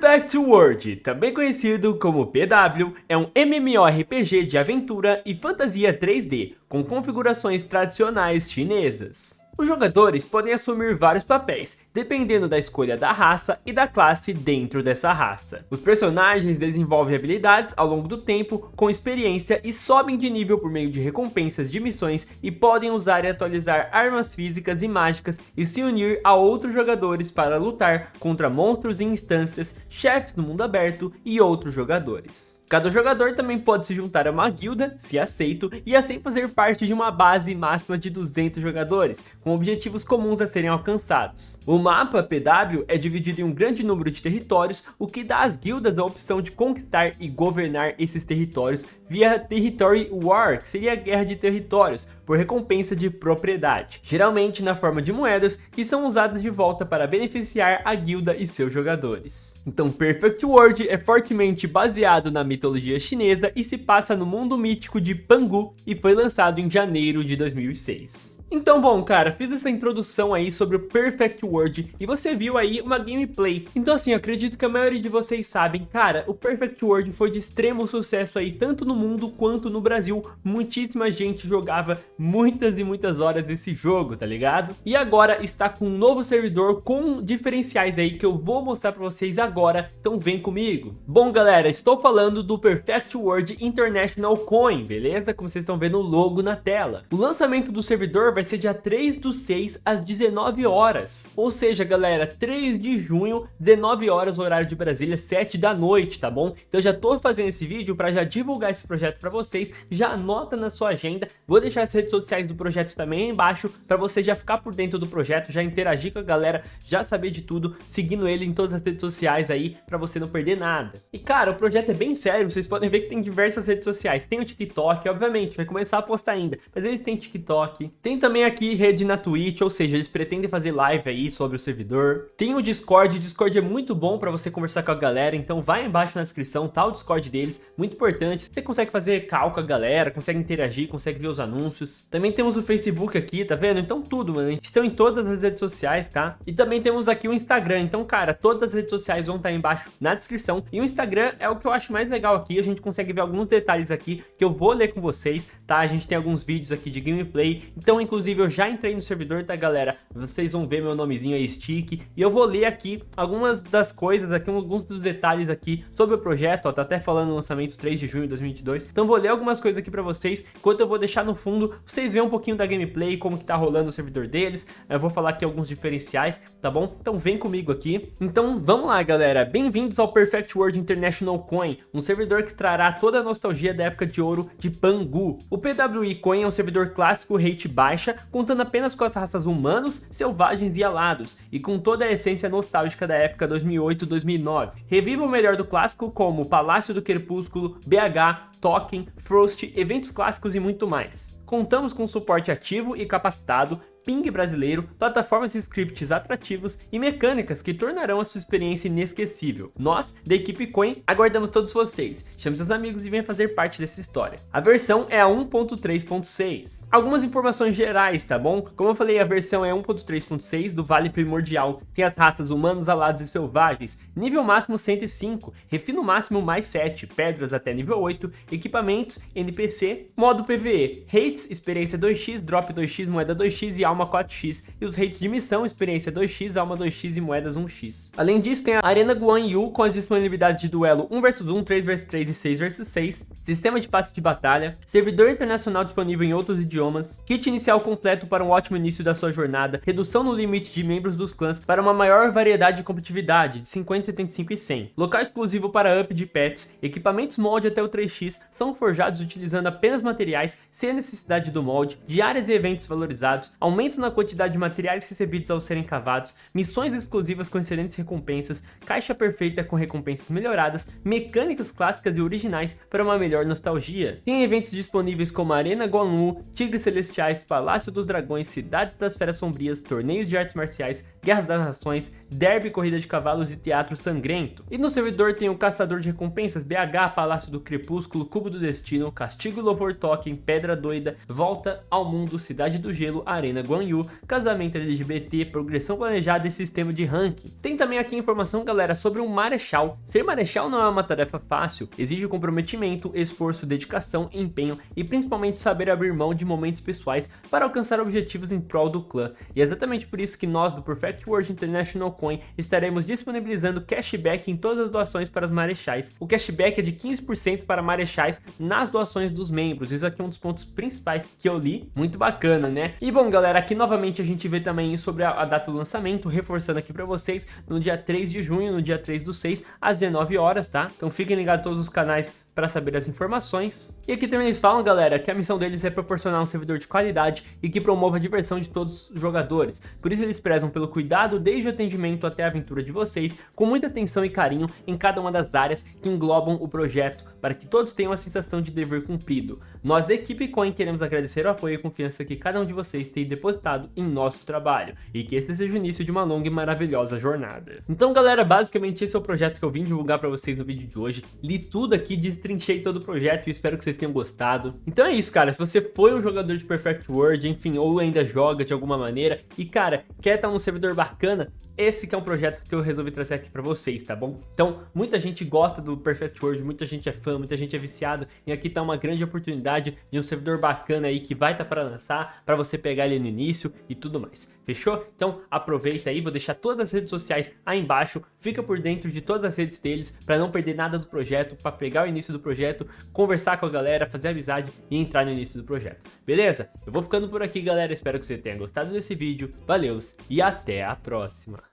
Perfect World, também conhecido como PW, é um MMORPG de aventura e fantasia 3D, com configurações tradicionais chinesas. Os jogadores podem assumir vários papéis, dependendo da escolha da raça e da classe dentro dessa raça. Os personagens desenvolvem habilidades ao longo do tempo, com experiência e sobem de nível por meio de recompensas de missões e podem usar e atualizar armas físicas e mágicas e se unir a outros jogadores para lutar contra monstros em instâncias, chefes no mundo aberto e outros jogadores. Cada jogador também pode se juntar a uma guilda, se aceito, e assim fazer parte de uma base máxima de 200 jogadores, com objetivos comuns a serem alcançados. O mapa PW é dividido em um grande número de territórios, o que dá às guildas a opção de conquistar e governar esses territórios via Territory War, que seria a guerra de territórios, por recompensa de propriedade, geralmente na forma de moedas que são usadas de volta para beneficiar a guilda e seus jogadores. Então Perfect World é fortemente baseado na mitologia chinesa e se passa no mundo mítico de Pangu e foi lançado em janeiro de 2006. Então, bom, cara, fiz essa introdução aí sobre o Perfect World e você viu aí uma gameplay. Então, assim, acredito que a maioria de vocês sabem, cara, o Perfect World foi de extremo sucesso aí, tanto no mundo quanto no Brasil. Muitíssima gente jogava muitas e muitas horas desse jogo, tá ligado? E agora está com um novo servidor com diferenciais aí que eu vou mostrar pra vocês agora, então vem comigo. Bom, galera, estou falando do Perfect World International Coin, beleza? Como vocês estão vendo o logo na tela. O lançamento do servidor vai vai ser dia 3 do 6 às 19 horas. Ou seja, galera, 3 de junho, 19 horas, horário de Brasília, 7 da noite, tá bom? Então já tô fazendo esse vídeo para já divulgar esse projeto para vocês, já anota na sua agenda. Vou deixar as redes sociais do projeto também aí embaixo para você já ficar por dentro do projeto, já interagir com a galera, já saber de tudo, seguindo ele em todas as redes sociais aí para você não perder nada. E cara, o projeto é bem sério, vocês podem ver que tem diversas redes sociais. Tem o TikTok, obviamente, vai começar a postar ainda, mas eles têm TikTok, tem também também aqui rede na Twitch, ou seja, eles pretendem fazer live aí sobre o servidor. Tem o Discord, o Discord é muito bom para você conversar com a galera, então vai embaixo na descrição, tá o Discord deles, muito importante. Você consegue fazer call com a galera, consegue interagir, consegue ver os anúncios. Também temos o Facebook aqui, tá vendo? Então tudo, mano. Estão em todas as redes sociais, tá? E também temos aqui o Instagram, então, cara, todas as redes sociais vão estar tá embaixo na descrição. E o Instagram é o que eu acho mais legal aqui, a gente consegue ver alguns detalhes aqui que eu vou ler com vocês, tá? A gente tem alguns vídeos aqui de gameplay, então, inclusive, Inclusive, eu já entrei no servidor, tá, galera? Vocês vão ver meu nomezinho aí, Stick. E eu vou ler aqui algumas das coisas, aqui alguns dos detalhes aqui sobre o projeto. Ó, tá até falando lançamento 3 de junho de 2022. Então, vou ler algumas coisas aqui pra vocês. Enquanto eu vou deixar no fundo, vocês verem um pouquinho da gameplay, como que tá rolando o servidor deles. Eu vou falar aqui alguns diferenciais, tá bom? Então, vem comigo aqui. Então, vamos lá, galera. Bem-vindos ao Perfect World International Coin, um servidor que trará toda a nostalgia da época de ouro de Pangu. O PWI Coin é um servidor clássico rate baixa contando apenas com as raças humanos, selvagens e alados, e com toda a essência nostálgica da época 2008-2009. Reviva o melhor do clássico como Palácio do Crepúsculo, BH, Token, Frost, eventos clássicos e muito mais. Contamos com suporte ativo e capacitado, ping brasileiro, plataformas e scripts atrativos e mecânicas que tornarão a sua experiência inesquecível. Nós, da equipe Coin, aguardamos todos vocês. Chame seus amigos e venha fazer parte dessa história. A versão é a 1.3.6. Algumas informações gerais, tá bom? Como eu falei, a versão é 1.3.6 do Vale Primordial. Tem as raças humanos, alados e selvagens. Nível máximo 105, refino máximo mais 7, pedras até nível 8, equipamentos, NPC, modo PVE, experiência 2x, drop 2x, moeda 2x e alma 4x, e os rates de missão, experiência 2x, alma 2x e moedas 1x. Além disso, tem a Arena Guan Yu com as disponibilidades de duelo 1 vs 1, 3 vs 3 e 6 vs 6, sistema de passe de batalha, servidor internacional disponível em outros idiomas, kit inicial completo para um ótimo início da sua jornada, redução no limite de membros dos clãs para uma maior variedade de competitividade de 50, 75 e 100, local exclusivo para up de pets, equipamentos molde até o 3x são forjados utilizando apenas materiais sem a necessidade do molde, diárias e eventos valorizados, aumento na quantidade de materiais recebidos ao serem cavados, missões exclusivas com excelentes recompensas, caixa perfeita com recompensas melhoradas, mecânicas clássicas e originais para uma melhor nostalgia. Tem eventos disponíveis como Arena Guanlu, Tigres Celestiais, Palácio dos Dragões, Cidades das Feras Sombrias, torneios de artes marciais, Guerras das Nações, Derby, Corrida de Cavalos e Teatro Sangrento. E no servidor tem o Caçador de Recompensas, BH, Palácio do Crepúsculo, Cubo do Destino, Castigo e Louvor Token, Pedra Doida, volta ao mundo, Cidade do Gelo, Arena Guanyu, casamento LGBT, progressão planejada e sistema de ranking. Tem também aqui informação, galera, sobre um Marechal. Ser Marechal não é uma tarefa fácil, exige comprometimento, esforço, dedicação, empenho e principalmente saber abrir mão de momentos pessoais para alcançar objetivos em prol do clã. E é exatamente por isso que nós do Perfect World International Coin estaremos disponibilizando cashback em todas as doações para os Marechais. O cashback é de 15% para Marechais nas doações dos membros. Isso aqui é um dos pontos principais que eu li. Muito bacana, né? E bom, galera, aqui novamente a gente vê também sobre a, a data do lançamento, reforçando aqui para vocês, no dia 3 de junho, no dia 3 do 6, às 19 horas, tá? Então fiquem ligados todos os canais para saber as informações. E aqui também eles falam, galera, que a missão deles é proporcionar um servidor de qualidade e que promova a diversão de todos os jogadores. Por isso eles prezam pelo cuidado desde o atendimento até a aventura de vocês, com muita atenção e carinho em cada uma das áreas que englobam o projeto, para que todos tenham a sensação de dever cumprido. Nós da equipe Coin queremos agradecer o apoio e confiança que cada um de vocês tem depositado em nosso trabalho, e que esse seja o início de uma longa e maravilhosa jornada. Então galera, basicamente esse é o projeto que eu vim divulgar para vocês no vídeo de hoje. Li tudo aqui, destrinchei todo o projeto e espero que vocês tenham gostado. Então é isso, cara. Se você foi um jogador de Perfect World, enfim, ou ainda joga de alguma maneira, e cara, quer estar num servidor bacana, esse que é um projeto que eu resolvi trazer aqui para vocês, tá bom? Então, muita gente gosta do Perfect World, muita gente é fã, muita gente é viciado, e aqui tá uma grande oportunidade de um servidor bacana aí que vai estar tá para lançar, para você pegar ele no início e tudo mais. Fechou? Então, aproveita aí, vou deixar todas as redes sociais aí embaixo, fica por dentro de todas as redes deles, para não perder nada do projeto, para pegar o início do projeto, conversar com a galera, fazer amizade e entrar no início do projeto. Beleza? Eu vou ficando por aqui, galera, espero que você tenha gostado desse vídeo, valeus e até a próxima!